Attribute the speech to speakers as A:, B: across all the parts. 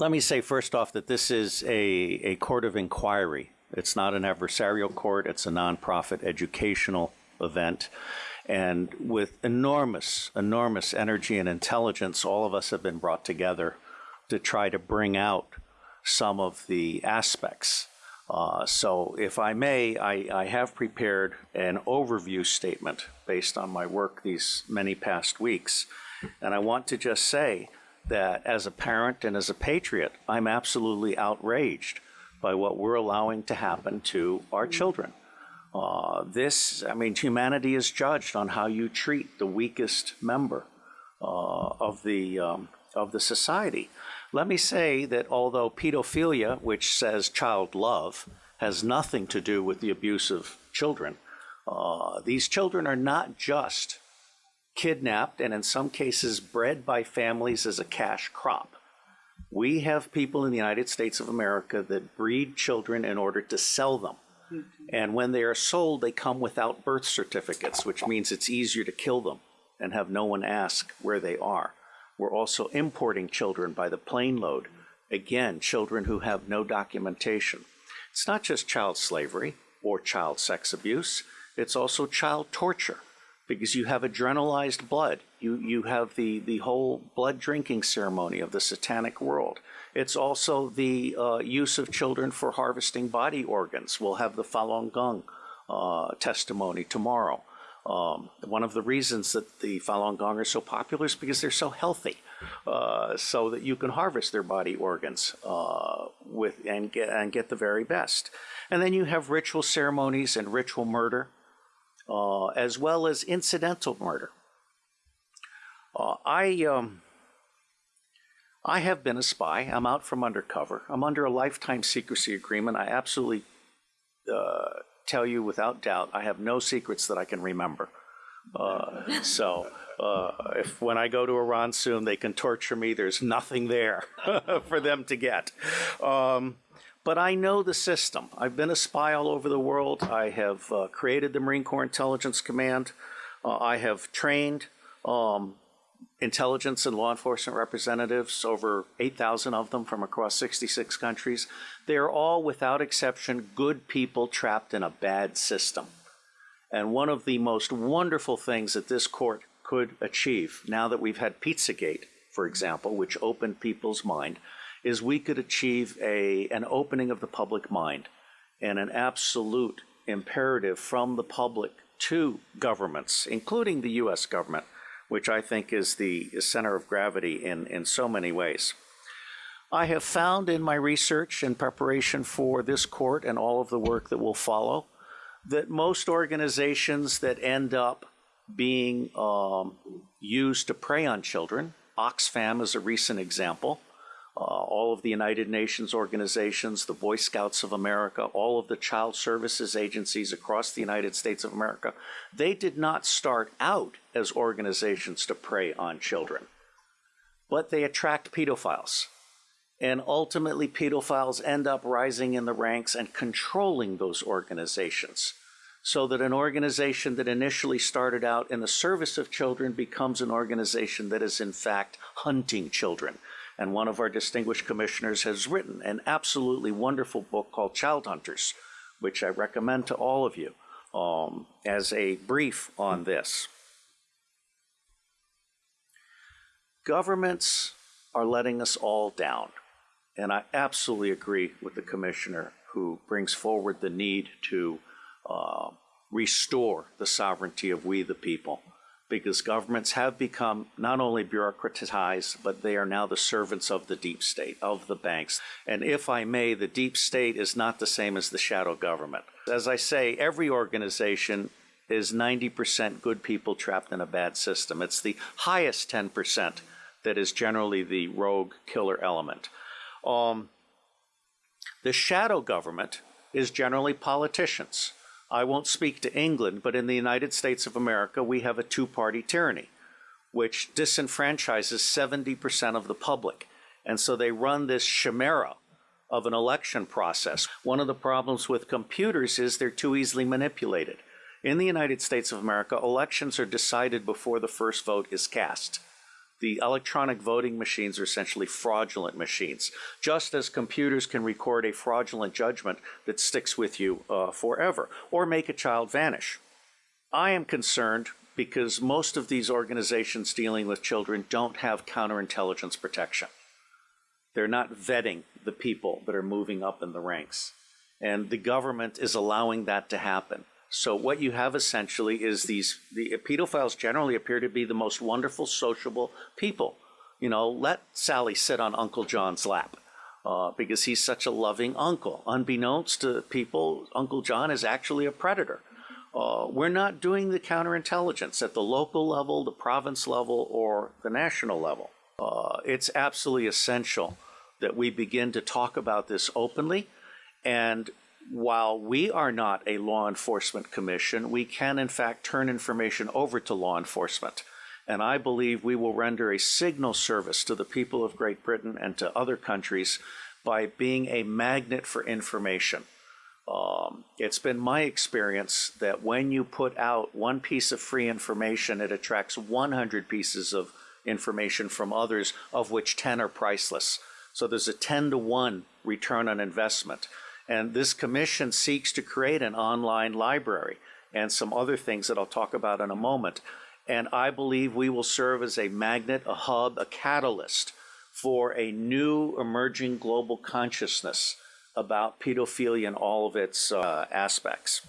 A: let me say first off that this is a, a court of inquiry. It's not an adversarial court, it's a nonprofit educational event. And with enormous, enormous energy and intelligence, all of us have been brought together to try to bring out some of the aspects. Uh, so, if I may, I, I have prepared an overview statement based on my work these many past weeks. And I want to just say that as a parent and as a patriot, I'm absolutely outraged by what we're allowing to happen to our children. Uh, this, I mean, humanity is judged on how you treat the weakest member uh, of the um, of the society. Let me say that although pedophilia, which says child love, has nothing to do with the abuse of children, uh, these children are not just kidnapped and in some cases bred by families as a cash crop. We have people in the United States of America that breed children in order to sell them. Mm-hmm. And when they are sold, they come without birth certificates, which means it's easier to kill them and have no one ask where they are. We're also importing children by the plane load. Again, children who have no documentation. It's not just child slavery or child sex abuse, it's also child torture because you have adrenalized blood. You, you have the, the whole blood drinking ceremony of the satanic world. It's also the uh, use of children for harvesting body organs. We'll have the Falun Gong uh, testimony tomorrow. Um, one of the reasons that the Falun Gong are so popular is because they're so healthy, uh, so that you can harvest their body organs uh, with and get and get the very best. And then you have ritual ceremonies and ritual murder, uh, as well as incidental murder. Uh, I um, I have been a spy. I'm out from undercover. I'm under a lifetime secrecy agreement. I absolutely uh, tell you without doubt, I have no secrets that I can remember. Uh, so uh, if when I go to Iran soon, they can torture me. There's nothing there for them to get. Um, but I know the system. I've been a spy all over the world. I have uh, created the Marine Corps Intelligence Command. Uh, I have trained um, intelligence and law enforcement representatives, over 8,000 of them from across 66 countries. They are all, without exception, good people trapped in a bad system. And one of the most wonderful things that this court could achieve, now that we've had Pizzagate, for example, which opened people's mind, is we could achieve a, an opening of the public mind and an absolute imperative from the public to governments, including the US government, which I think is the center of gravity in, in so many ways. I have found in my research in preparation for this court and all of the work that will follow that most organizations that end up being um, used to prey on children, Oxfam is a recent example, uh, all of the United Nations organizations, the Boy Scouts of America, all of the child services agencies across the United States of America, they did not start out as organizations to prey on children, but they attract pedophiles. And ultimately, pedophiles end up rising in the ranks and controlling those organizations. So that an organization that initially started out in the service of children becomes an organization that is, in fact, hunting children and one of our distinguished commissioners has written an absolutely wonderful book called Child Hunters, which I recommend to all of you um, as a brief on this. Governments are letting us all down. And I absolutely agree with the commissioner who brings forward the need to uh, restore the sovereignty of we the people because governments have become not only bureaucratized, but they are now the servants of the deep state, of the banks. And if I may, the deep state is not the same as the shadow government. As I say, every organization is 90% good people trapped in a bad system. It's the highest 10% that is generally the rogue killer element. Um, the shadow government is generally politicians I won't speak to England, but in the United States of America, we have a two party tyranny, which disenfranchises 70% of the public. And so they run this chimera of an election process. One of the problems with computers is they're too easily manipulated. In the United States of America, elections are decided before the first vote is cast. The electronic voting machines are essentially fraudulent machines, just as computers can record a fraudulent judgment that sticks with you uh, forever or make a child vanish. I am concerned because most of these organizations dealing with children don't have counterintelligence protection. They're not vetting the people that are moving up in the ranks. And the government is allowing that to happen. So what you have essentially is these the pedophiles generally appear to be the most wonderful, sociable people. You know, let Sally sit on Uncle John's lap uh, because he's such a loving uncle. Unbeknownst to people, Uncle John is actually a predator. Uh, we're not doing the counterintelligence at the local level, the province level, or the national level. Uh, it's absolutely essential that we begin to talk about this openly and while we are not a law enforcement commission, we can in fact turn information over to law enforcement. And I believe we will render a signal service to the people of Great Britain and to other countries by being a magnet for information. Um, it's been my experience that when you put out one piece of free information, it attracts 100 pieces of information from others, of which 10 are priceless. So there's a 10 to 1 return on investment. And this commission seeks to create an online library and some other things that I'll talk about in a moment. And I believe we will serve as a magnet, a hub, a catalyst for a new emerging global consciousness about pedophilia and all of its uh, aspects.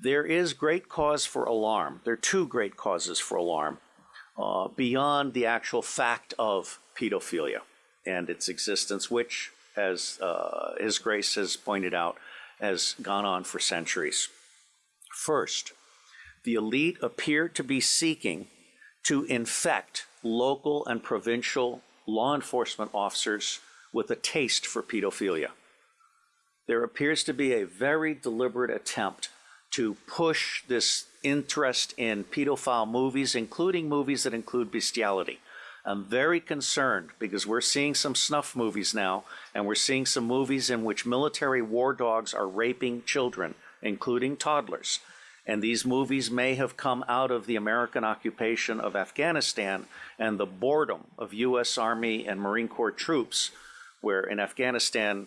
A: There is great cause for alarm. There are two great causes for alarm uh, beyond the actual fact of pedophilia and its existence, which as uh, His Grace has pointed out, has gone on for centuries. First, the elite appear to be seeking to infect local and provincial law enforcement officers with a taste for pedophilia. There appears to be a very deliberate attempt to push this interest in pedophile movies, including movies that include bestiality. I'm very concerned because we're seeing some snuff movies now, and we're seeing some movies in which military war dogs are raping children, including toddlers. And these movies may have come out of the American occupation of Afghanistan and the boredom of U.S. Army and Marine Corps troops, where in Afghanistan,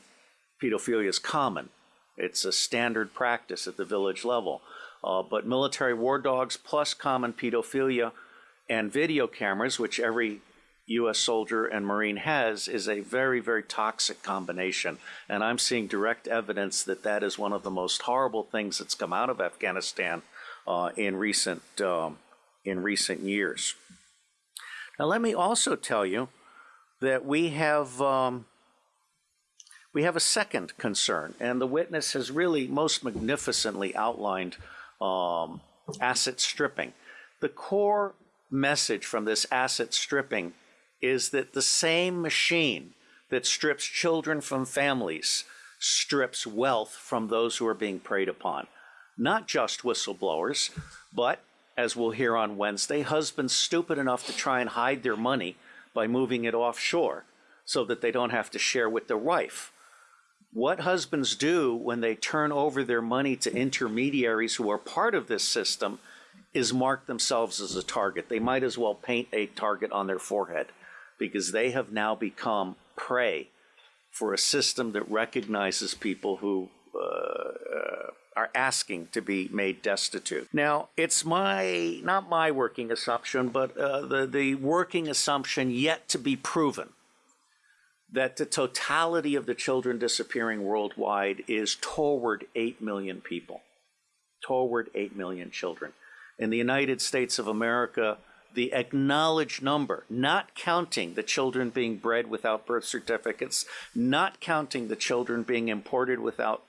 A: pedophilia is common. It's a standard practice at the village level. Uh, but military war dogs plus common pedophilia and video cameras, which every U.S. soldier and Marine has, is a very, very toxic combination. And I'm seeing direct evidence that that is one of the most horrible things that's come out of Afghanistan uh, in recent um, in recent years. Now, let me also tell you that we have. Um, we have a second concern, and the witness has really most magnificently outlined um, asset stripping. The core message from this asset stripping is that the same machine that strips children from families strips wealth from those who are being preyed upon. Not just whistleblowers, but, as we'll hear on Wednesday, husbands stupid enough to try and hide their money by moving it offshore so that they don't have to share with their wife. What husbands do when they turn over their money to intermediaries who are part of this system is mark themselves as a target. They might as well paint a target on their forehead because they have now become prey for a system that recognizes people who uh, uh, are asking to be made destitute. Now, it's my not my working assumption, but uh, the the working assumption yet to be proven that the totality of the children disappearing worldwide is toward 8 million people. Toward 8 million children. In the United States of America, the acknowledged number, not counting the children being bred without birth certificates, not counting the children being imported without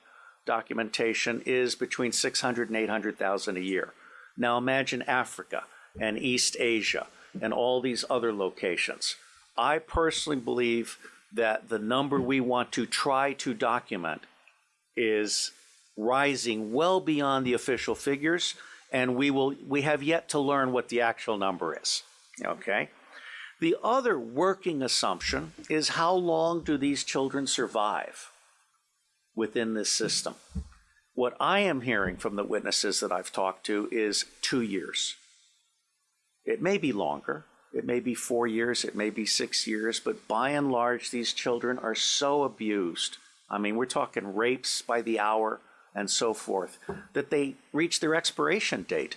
A: documentation, is between 600 and 800,000 a year. Now imagine Africa and East Asia and all these other locations. I personally believe that the number we want to try to document is rising well beyond the official figures and we will we have yet to learn what the actual number is okay? The other working assumption is how long do these children survive within this system? What i am hearing from the witnesses that i've talked to is 2 years. It may be longer It may be four years, it may be six years, but by and large, these children are so abused. I mean, we're talking rapes by the hour and so forth, that they reach their expiration date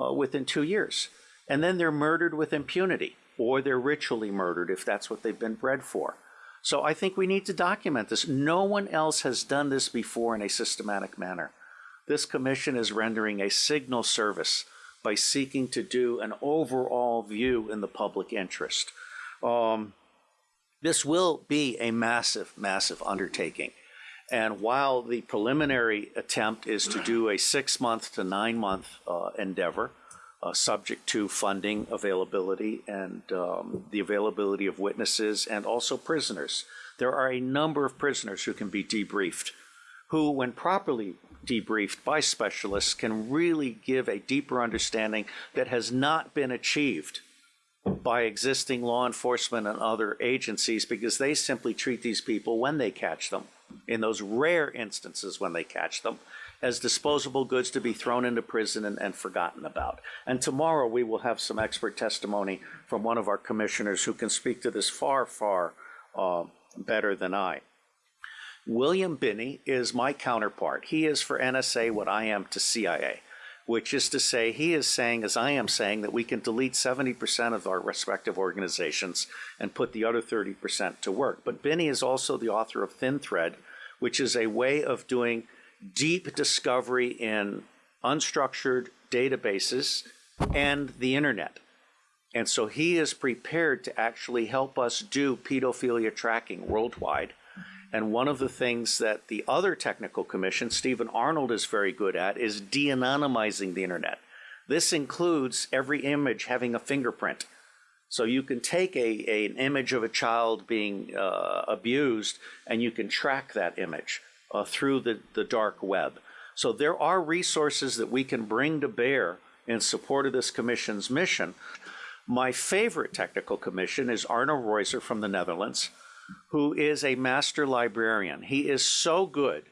A: uh, within two years. And then they're murdered with impunity, or they're ritually murdered if that's what they've been bred for. So I think we need to document this. No one else has done this before in a systematic manner. This commission is rendering a signal service by seeking to do an overall view in the public interest. Um, this will be a massive, massive undertaking. And while the preliminary attempt is to do a six month to nine month uh, endeavor, uh, subject to funding availability and um, the availability of witnesses and also prisoners, there are a number of prisoners who can be debriefed, who, when properly debriefed by specialists, can really give a deeper understanding that has not been achieved by existing law enforcement and other agencies because they simply treat these people when they catch them, in those rare instances when they catch them, as disposable goods to be thrown into prison and, and, forgotten about. And tomorrow we will have some expert testimony from one of our commissioners who can speak to this far, far uh, better than I. William Binney is my counterpart. He is for NSA what I am to CIA which is to say, he is saying, as I am saying, that we can delete 70% of our respective organizations and put the other 30% to work. But Binney is also the author of Thin Thread, which is a way of doing deep discovery in unstructured databases and the internet. And so he is prepared to actually help us do pedophilia tracking worldwide and one of the things that the other technical commission, Stephen Arnold, is very good at is de anonymizing the internet. This includes every image having a fingerprint. So you can take a, a an image of a child being uh, abused and you can track that image uh, through the, the dark web. So there are resources that we can bring to bear in support of this commission's mission. My favorite technical commission is Arno Reuser from the Netherlands who is a master librarian. He is so good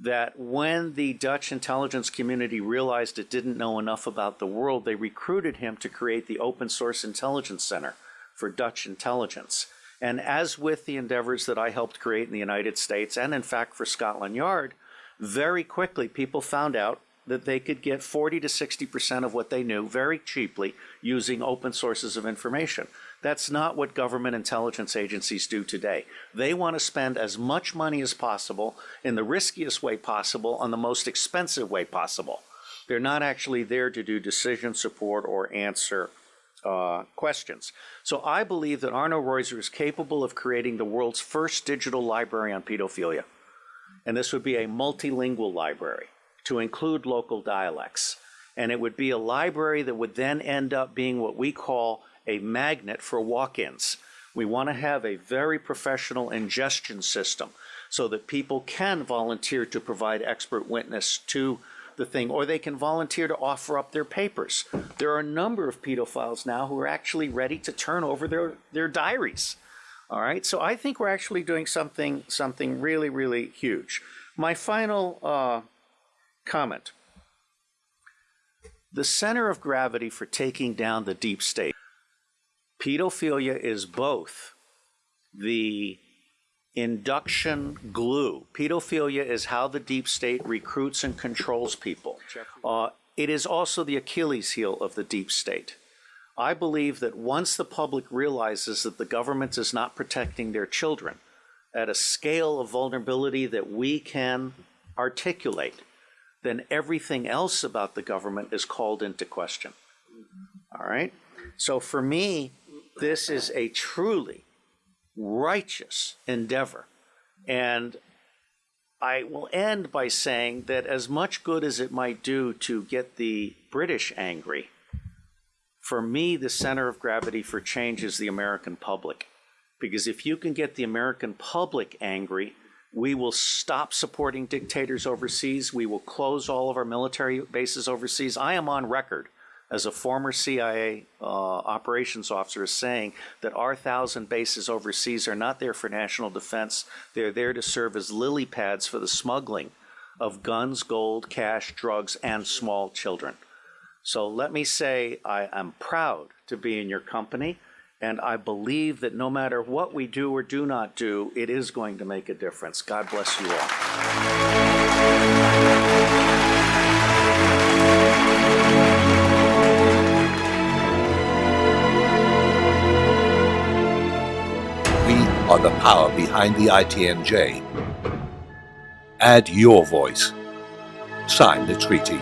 A: that when the Dutch intelligence community realized it didn't know enough about the world, they recruited him to create the Open Source Intelligence Center for Dutch intelligence. And as with the endeavors that I helped create in the United States, and in fact for Scotland Yard, very quickly people found out that they could get 40 to 60% of what they knew very cheaply using open sources of information. That's not what government intelligence agencies do today. They want to spend as much money as possible in the riskiest way possible on the most expensive way possible. They're not actually there to do decision support or answer uh, questions. So I believe that Arno Reuser is capable of creating the world's first digital library on pedophilia. And this would be a multilingual library to include local dialects. And it would be a library that would then end up being what we call a magnet for walk-ins. We want to have a very professional ingestion system so that people can volunteer to provide expert witness to the thing, or they can volunteer to offer up their papers. There are a number of pedophiles now who are actually ready to turn over their, their diaries. All right, so I think we're actually doing something, something really, really huge. My final uh, comment. The center of gravity for taking down the deep state Pedophilia is both the induction glue. Pedophilia is how the deep state recruits and controls people. Uh, it is also the Achilles heel of the deep state. I believe that once the public realizes that the government is not protecting their children at a scale of vulnerability that we can articulate, then everything else about the government is called into question. All right? So for me, this is a truly righteous endeavor. And I will end by saying that as much good as it might do to get the British angry, for me, the center of gravity for change is the American public. Because if you can get the American public angry, we will stop supporting dictators overseas. We will close all of our military bases overseas. I am on record as a former CIA uh, operations officer, is saying that our thousand bases overseas are not there for national defense. They're there to serve as lily pads for the smuggling of guns, gold, cash, drugs, and small children. So let me say I am proud to be in your company, and I believe that no matter what we do or do not do, it is going to make a difference. God bless you all.
B: Are the power behind the ITNJ. Add your voice. Sign the treaty.